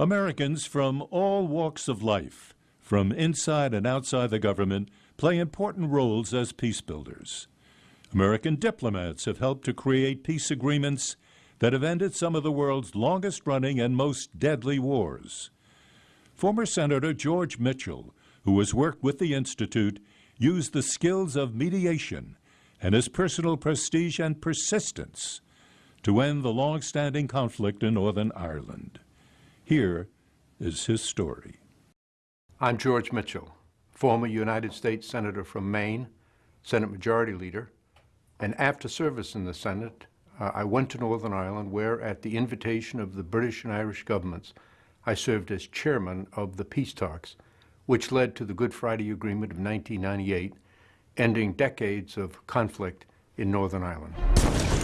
Americans from all walks of life, from inside and outside the government, play important roles as peace builders. American diplomats have helped to create peace agreements that have ended some of the world's longest running and most deadly wars. Former Senator George Mitchell, who has worked with the Institute, used the skills of mediation and his personal prestige and persistence to end the long standing conflict in Northern Ireland. Here is his story. I'm George Mitchell, former United States Senator from Maine, Senate Majority Leader, and after service in the Senate, uh, I went to Northern Ireland where, at the invitation of the British and Irish governments, I served as chairman of the peace talks, which led to the Good Friday Agreement of 1998, ending decades of conflict in Northern Ireland.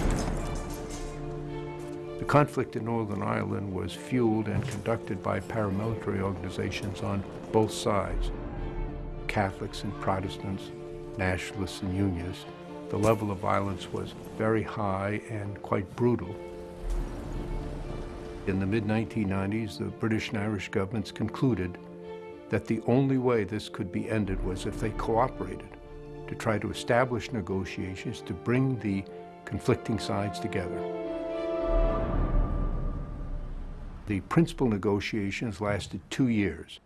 The conflict in Northern Ireland was fueled and conducted by paramilitary organizations on both sides, Catholics and Protestants, nationalists and unionists. The level of violence was very high and quite brutal. In the mid-1990s, the British and Irish governments concluded that the only way this could be ended was if they cooperated to try to establish negotiations to bring the conflicting sides together. The principal negotiations lasted two years.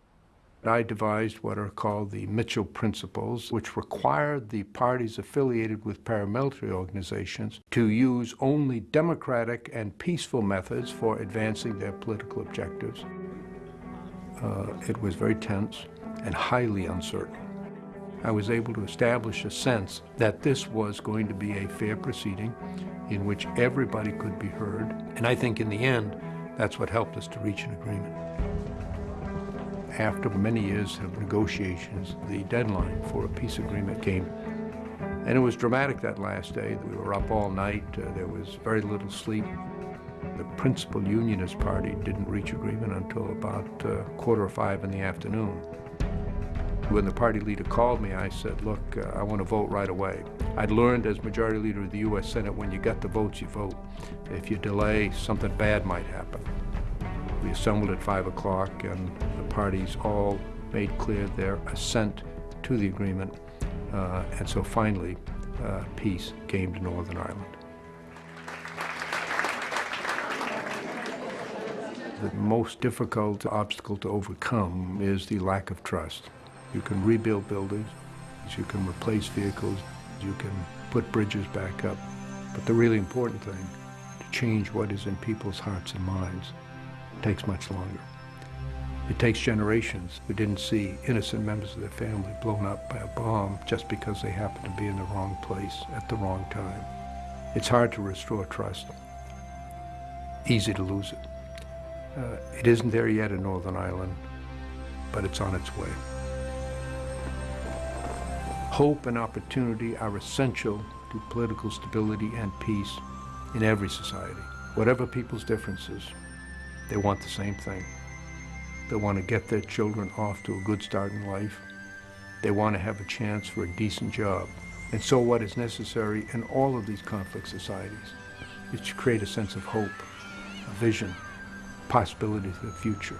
I devised what are called the Mitchell Principles, which required the parties affiliated with paramilitary organizations to use only democratic and peaceful methods for advancing their political objectives. Uh, it was very tense and highly uncertain. I was able to establish a sense that this was going to be a fair proceeding in which everybody could be heard. And I think in the end, that's what helped us to reach an agreement. After many years of negotiations, the deadline for a peace agreement came. And it was dramatic that last day. We were up all night. Uh, there was very little sleep. The principal unionist party didn't reach agreement until about uh, quarter of five in the afternoon. When the party leader called me, I said, look, uh, I want to vote right away. I'd learned as majority leader of the U.S. Senate, when you get the votes, you vote. If you delay, something bad might happen. We assembled at 5 o'clock, and the parties all made clear their assent to the agreement. Uh, and so finally, uh, peace came to Northern Ireland. The most difficult obstacle to overcome is the lack of trust. You can rebuild buildings, you can replace vehicles, you can put bridges back up. But the really important thing, to change what is in people's hearts and minds, takes much longer. It takes generations who didn't see innocent members of their family blown up by a bomb just because they happened to be in the wrong place at the wrong time. It's hard to restore trust. Easy to lose it. Uh, it isn't there yet in Northern Ireland, but it's on its way. Hope and opportunity are essential to political stability and peace in every society. Whatever people's differences, they want the same thing. They want to get their children off to a good start in life. They want to have a chance for a decent job. And so what is necessary in all of these conflict societies is to create a sense of hope, a vision, possibility for the future.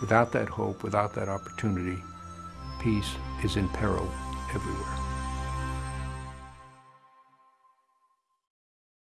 Without that hope, without that opportunity, peace is in peril everywhere.